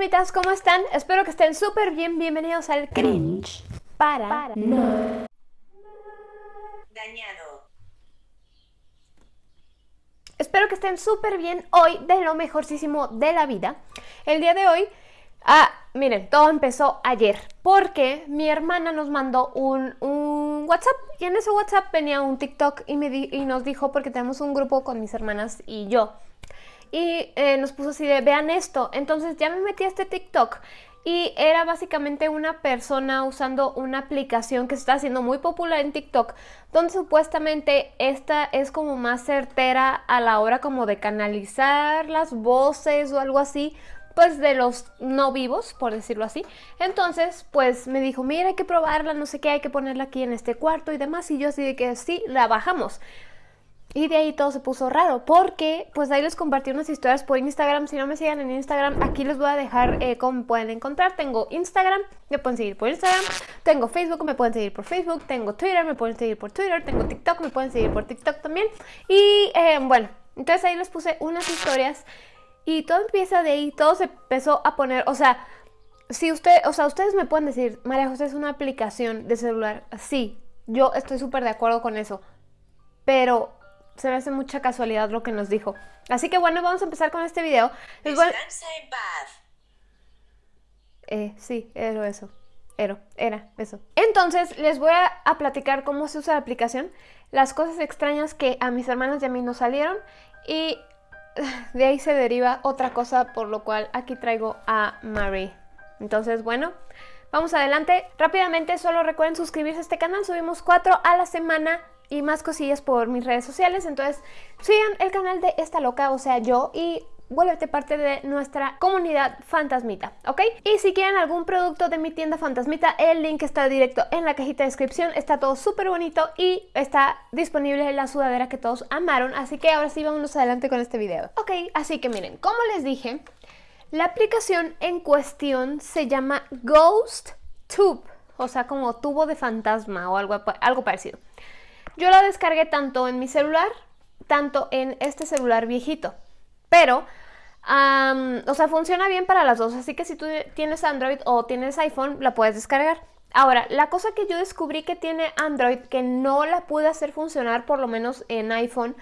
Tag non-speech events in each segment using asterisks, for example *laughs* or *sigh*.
fantasmitas, ¿cómo están? Espero que estén súper bien. Bienvenidos al Cringe para, no Dañado. Espero que estén súper bien hoy de lo mejorcísimo de la vida. El día de hoy, ah, miren, todo empezó ayer porque mi hermana nos mandó un, un WhatsApp y en ese WhatsApp venía un TikTok y, me di- y nos dijo, porque tenemos un grupo con mis hermanas y yo, y eh, nos puso así de vean esto. Entonces ya me metí a este TikTok y era básicamente una persona usando una aplicación que se está haciendo muy popular en TikTok, donde supuestamente esta es como más certera a la hora como de canalizar las voces o algo así. Pues de los no vivos, por decirlo así. Entonces, pues me dijo, mira, hay que probarla, no sé qué, hay que ponerla aquí en este cuarto y demás. Y yo así de que sí, la bajamos. Y de ahí todo se puso raro, porque pues ahí les compartí unas historias por Instagram. Si no me siguen en Instagram, aquí les voy a dejar eh, cómo me pueden encontrar. Tengo Instagram, me pueden seguir por Instagram. Tengo Facebook, me pueden seguir por Facebook. Tengo Twitter, me pueden seguir por Twitter. Tengo TikTok, me pueden seguir por TikTok también. Y eh, bueno, entonces ahí les puse unas historias y todo empieza de ahí, todo se empezó a poner, o sea, si usted, o sea, ustedes me pueden decir, María José es una aplicación de celular. Sí, yo estoy súper de acuerdo con eso. Pero se me hace mucha casualidad lo que nos dijo. Así que bueno, vamos a empezar con este video. En paz. Eh, sí, era eso. Era, era eso. Entonces, les voy a, a platicar cómo se usa la aplicación, las cosas extrañas que a mis hermanas y a mí nos salieron y *laughs* de ahí se deriva otra cosa por lo cual aquí traigo a Marie. Entonces, bueno, vamos adelante. Rápidamente, solo recuerden suscribirse a este canal. Subimos cuatro a la semana y más cosillas por mis redes sociales. Entonces, sigan el canal de esta loca, o sea, yo, y vuélvete parte de nuestra comunidad fantasmita, ¿ok? Y si quieren algún producto de mi tienda fantasmita, el link está directo en la cajita de descripción. Está todo súper bonito y está disponible la sudadera que todos amaron. Así que ahora sí, vámonos adelante con este video. Ok, así que miren, como les dije, la aplicación en cuestión se llama Ghost Tube, o sea, como tubo de fantasma o algo, algo parecido. Yo la descargué tanto en mi celular, tanto en este celular viejito. Pero, o sea, funciona bien para las dos. Así que si tú tienes Android o tienes iPhone, la puedes descargar. Ahora, la cosa que yo descubrí que tiene Android, que no la pude hacer funcionar, por lo menos en iPhone,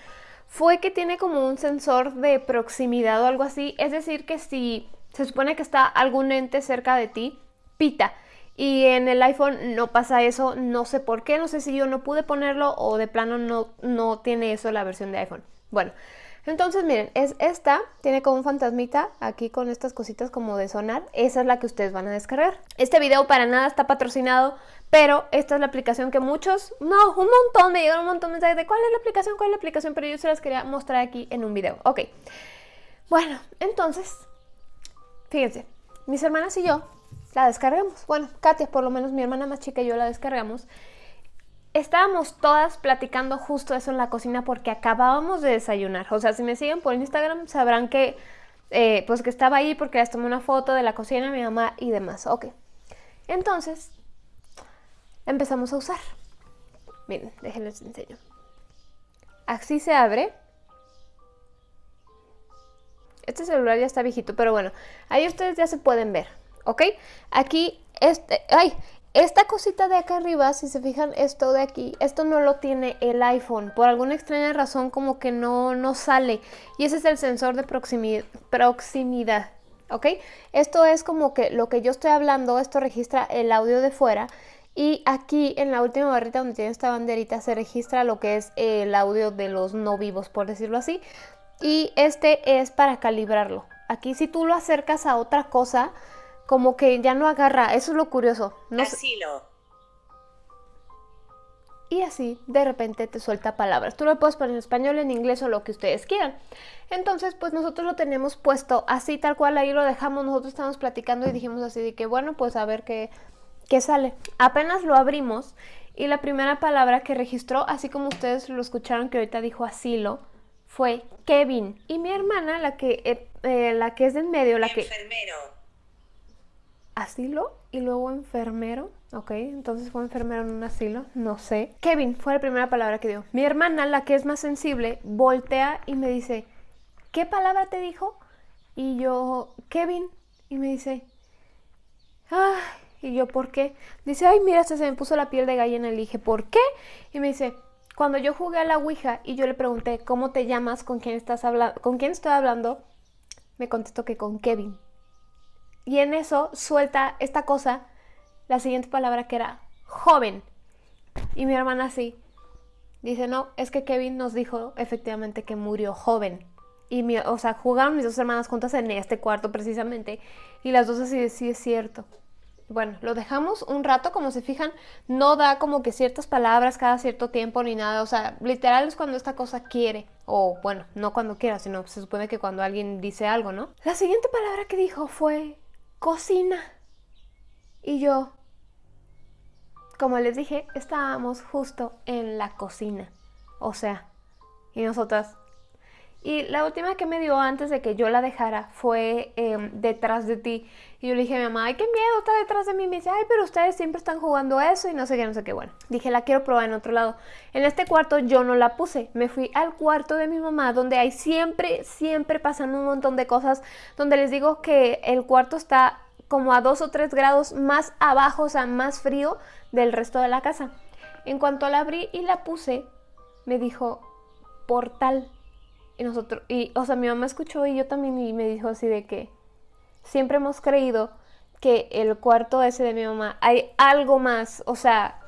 fue que tiene como un sensor de proximidad o algo así. Es decir, que si se supone que está algún ente cerca de ti, pita. Y en el iPhone no pasa eso, no sé por qué, no sé si yo no pude ponerlo o de plano no, no tiene eso la versión de iPhone. Bueno, entonces miren, es esta, tiene como un fantasmita aquí con estas cositas como de sonar, esa es la que ustedes van a descargar. Este video para nada está patrocinado, pero esta es la aplicación que muchos, no, un montón, me llegaron un montón de mensajes de cuál es la aplicación, cuál es la aplicación, pero yo se las quería mostrar aquí en un video. Ok, bueno, entonces, fíjense, mis hermanas y yo la descargamos. Bueno, Katia, por lo menos mi hermana más chica y yo la descargamos. Estábamos todas platicando justo eso en la cocina porque acabábamos de desayunar. O sea, si me siguen por Instagram sabrán que, eh, pues que estaba ahí porque les tomé una foto de la cocina de mi mamá y demás. Ok. Entonces, empezamos a usar. Miren, déjenles enseño. Así se abre. Este celular ya está viejito, pero bueno, ahí ustedes ya se pueden ver, ¿ok? Aquí, este, ay, esta cosita de acá arriba, si se fijan, esto de aquí, esto no lo tiene el iPhone. Por alguna extraña razón como que no, no sale. Y ese es el sensor de proximi- proximidad, ¿ok? Esto es como que lo que yo estoy hablando, esto registra el audio de fuera. Y aquí en la última barrita donde tiene esta banderita se registra lo que es el audio de los no vivos, por decirlo así. Y este es para calibrarlo. Aquí si tú lo acercas a otra cosa, como que ya no agarra. Eso es lo curioso. No Asilo. y así de repente te suelta palabras. Tú lo puedes poner en español, en inglés o lo que ustedes quieran. Entonces, pues nosotros lo tenemos puesto así tal cual, ahí lo dejamos, nosotros estábamos platicando y dijimos así de que bueno, pues a ver qué, qué sale. Apenas lo abrimos y la primera palabra que registró, así como ustedes lo escucharon que ahorita dijo asilo, fue Kevin. Y mi hermana, la que, eh, eh, la que es de en medio, la que Enfermero. Asilo y luego enfermero. Ok, entonces fue enfermero en un asilo, no sé. Kevin fue la primera palabra que dio. Mi hermana, la que es más sensible, voltea y me dice, ¿qué palabra te dijo? Y yo, Kevin. Y me dice, ay, y yo, ¿por qué? Dice, ay, mira, se me puso la piel de gallina. Le dije, ¿por qué? Y me dice, cuando yo jugué a la Ouija y yo le pregunté, ¿cómo te llamas? ¿Con quién estás hablando? ¿Con quién estoy hablando? Me contestó que con Kevin. Y en eso suelta esta cosa, la siguiente palabra que era joven. Y mi hermana así, dice, no, es que Kevin nos dijo efectivamente que murió joven. Y, mi, o sea, jugaron mis dos hermanas juntas en este cuarto precisamente. Y las dos así, sí es cierto. Bueno, lo dejamos un rato, como se fijan, no da como que ciertas palabras cada cierto tiempo ni nada, o sea, literal es cuando esta cosa quiere, o bueno, no cuando quiera, sino se supone que cuando alguien dice algo, ¿no? La siguiente palabra que dijo fue cocina. Y yo, como les dije, estábamos justo en la cocina, o sea, y nosotras, y la última que me dio antes de que yo la dejara fue em, detrás de ti. Y yo le dije a mi mamá, ay, qué miedo, está detrás de mí. Y me dice, ay, pero ustedes siempre están jugando eso y no sé qué, no sé qué. Bueno, dije, la quiero probar en otro lado. En este cuarto yo no la puse. Me fui al cuarto de mi mamá, donde hay siempre, siempre pasan un montón de cosas. Donde les digo que el cuarto está como a dos o tres grados más abajo, o sea, más frío del resto de la casa. En cuanto la abrí y la puse, me dijo, portal. Y nosotros, y, o sea, mi mamá escuchó y yo también y me dijo así de que siempre hemos creído que el cuarto ese de mi mamá hay algo más, o sea,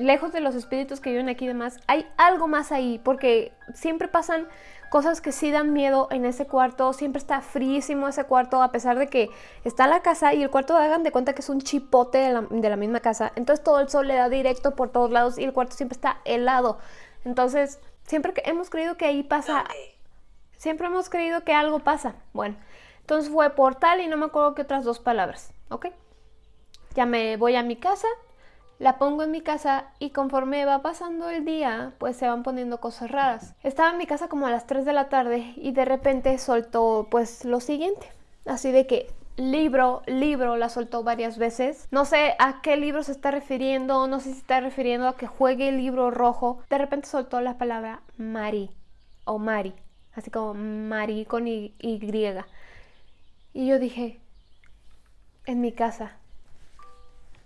lejos de los espíritus que viven aquí y demás, hay algo más ahí, porque siempre pasan cosas que sí dan miedo en ese cuarto, siempre está fríísimo ese cuarto, a pesar de que está la casa y el cuarto hagan de cuenta que es un chipote de la, de la misma casa, entonces todo el sol le da directo por todos lados y el cuarto siempre está helado, entonces siempre que hemos creído que ahí pasa... Siempre hemos creído que algo pasa. Bueno, entonces fue portal y no me acuerdo qué otras dos palabras, ¿ok? Ya me voy a mi casa, la pongo en mi casa y conforme va pasando el día, pues se van poniendo cosas raras. Estaba en mi casa como a las 3 de la tarde y de repente soltó pues lo siguiente. Así de que libro, libro, la soltó varias veces. No sé a qué libro se está refiriendo, no sé si está refiriendo a que juegue el libro rojo. De repente soltó la palabra Mari o Mari así como Mari con y, y. Y yo dije, en mi casa,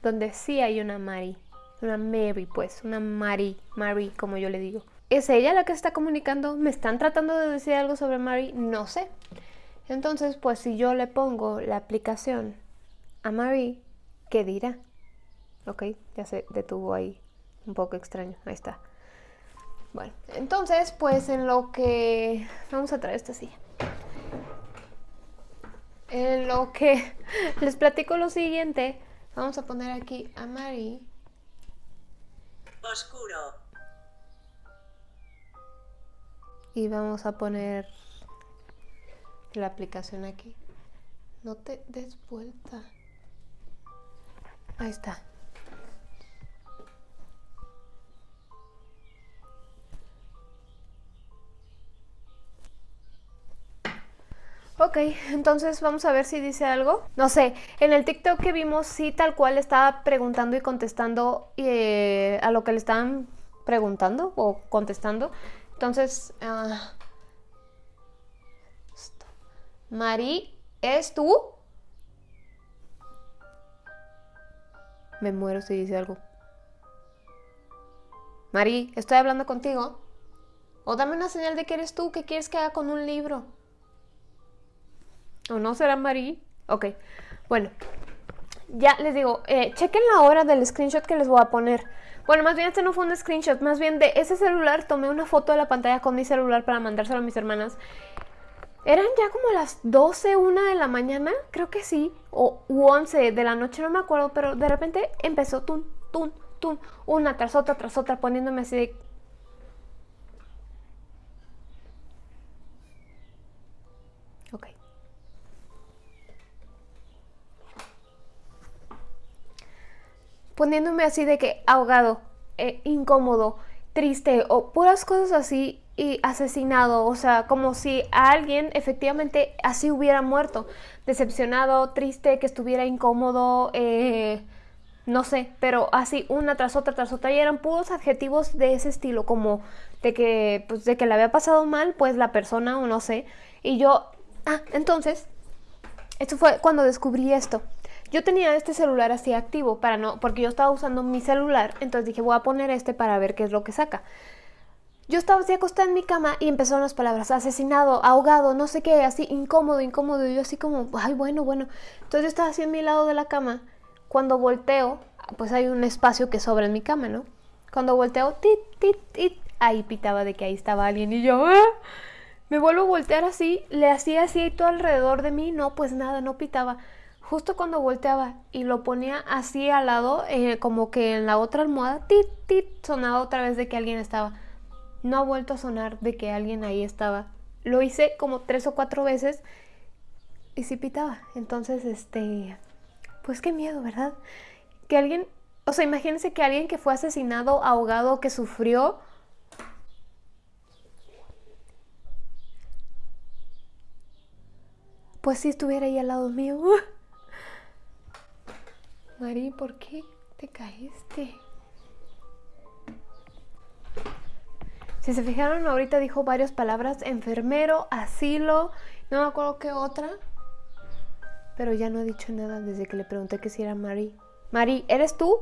donde sí hay una Mari, una Mary pues, una Mari, Mari como yo le digo. ¿Es ella la que está comunicando? ¿Me están tratando de decir algo sobre Mari? No sé. Entonces, pues si yo le pongo la aplicación a Mari, ¿qué dirá? Ok, ya se detuvo ahí. Un poco extraño. Ahí está. Bueno, entonces, pues en lo que... Vamos a traer esta silla. En lo que *laughs* les platico lo siguiente, vamos a poner aquí a Mari. Oscuro. Y vamos a poner la aplicación aquí. No te des vuelta. Ahí está. Ok, entonces vamos a ver si dice algo. No sé, en el TikTok que vimos sí tal cual estaba preguntando y contestando eh, a lo que le estaban preguntando o contestando. Entonces, uh, Mari, ¿es tú? Me muero si dice algo. Mari, estoy hablando contigo. O dame una señal de que eres tú, que quieres que haga con un libro. ¿O no será Marí? Ok, bueno. Ya les digo, eh, chequen la hora del screenshot que les voy a poner. Bueno, más bien este no fue un screenshot, más bien de ese celular tomé una foto de la pantalla con mi celular para mandárselo a mis hermanas. Eran ya como las 12, 1 de la mañana, creo que sí, o 11 de la noche, no me acuerdo, pero de repente empezó tun, tun, tun, una tras otra, tras otra, poniéndome así de poniéndome así de que ahogado, eh, incómodo, triste o puras cosas así y asesinado, o sea, como si alguien efectivamente así hubiera muerto, decepcionado, triste, que estuviera incómodo, eh, no sé, pero así una tras otra tras otra. Y eran puros adjetivos de ese estilo, como de que, pues, de que le había pasado mal, pues la persona o no sé, y yo, ah, entonces esto fue cuando descubrí esto. Yo tenía este celular así activo para no, porque yo estaba usando mi celular, entonces dije voy a poner este para ver qué es lo que saca. Yo estaba así acostada en mi cama y empezaron las palabras asesinado, ahogado, no sé qué, así incómodo, incómodo. Y yo así como, ay, bueno, bueno. Entonces yo estaba así en mi lado de la cama. Cuando volteo, pues hay un espacio que sobra en mi cama, ¿no? Cuando volteo, tit, tit, tit, ahí pitaba de que ahí estaba alguien y yo, ¡ah! Me vuelvo a voltear así, le hacía así todo alrededor de mí, no, pues nada, no pitaba. Justo cuando volteaba y lo ponía así al lado, eh, como que en la otra almohada, tit, tit, sonaba otra vez de que alguien estaba. No ha vuelto a sonar de que alguien ahí estaba. Lo hice como tres o cuatro veces y sí pitaba. Entonces, este, pues qué miedo, ¿verdad? Que alguien, o sea, imagínense que alguien que fue asesinado, ahogado, que sufrió, pues si estuviera ahí al lado mío. *laughs* Mari, ¿por qué te caíste? Si se fijaron, ahorita dijo varias palabras, enfermero, asilo, no me acuerdo qué otra, pero ya no ha dicho nada desde que le pregunté que si era Mari. Mari, ¿eres tú?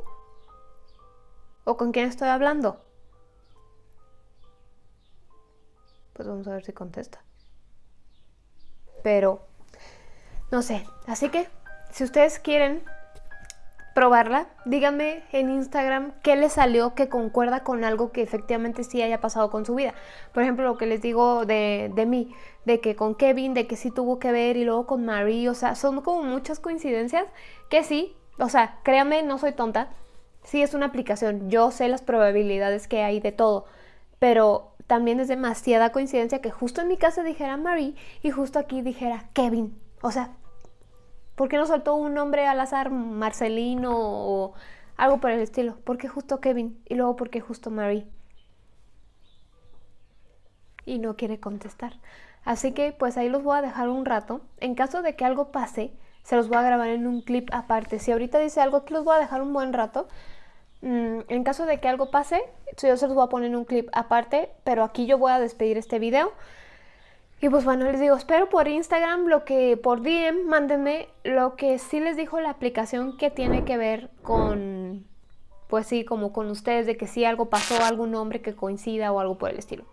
¿O con quién estoy hablando? Pues vamos a ver si contesta. Pero no sé, así que si ustedes quieren probarla, díganme en Instagram qué les salió que concuerda con algo que efectivamente sí haya pasado con su vida. Por ejemplo, lo que les digo de, de mí, de que con Kevin, de que sí tuvo que ver y luego con Marie, o sea, son como muchas coincidencias que sí, o sea, créanme, no soy tonta, sí es una aplicación, yo sé las probabilidades que hay de todo, pero también es demasiada coincidencia que justo en mi casa dijera Marie y justo aquí dijera Kevin. O sea, ¿Por qué no soltó un nombre al azar, Marcelino o algo por el estilo? ¿Por qué justo Kevin? Y luego, ¿por qué justo Marie? Y no quiere contestar. Así que pues ahí los voy a dejar un rato. En caso de que algo pase, se los voy a grabar en un clip aparte. Si ahorita dice algo, que los voy a dejar un buen rato. Mm, en caso de que algo pase, yo se los voy a poner en un clip aparte, pero aquí yo voy a despedir este video. Y pues bueno, les digo, espero por Instagram lo que, por DM, mándenme lo que sí les dijo la aplicación que tiene que ver con, pues sí, como con ustedes, de que si algo pasó, algún nombre que coincida o algo por el estilo.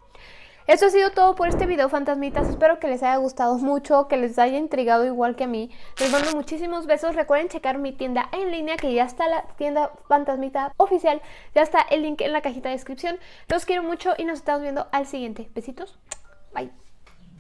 Eso ha sido todo por este video, fantasmitas. Espero que les haya gustado mucho, que les haya intrigado igual que a mí. Les mando muchísimos besos. Recuerden checar mi tienda en línea, que ya está la tienda fantasmita oficial. Ya está el link en la cajita de descripción. Los quiero mucho y nos estamos viendo al siguiente. Besitos. Bye.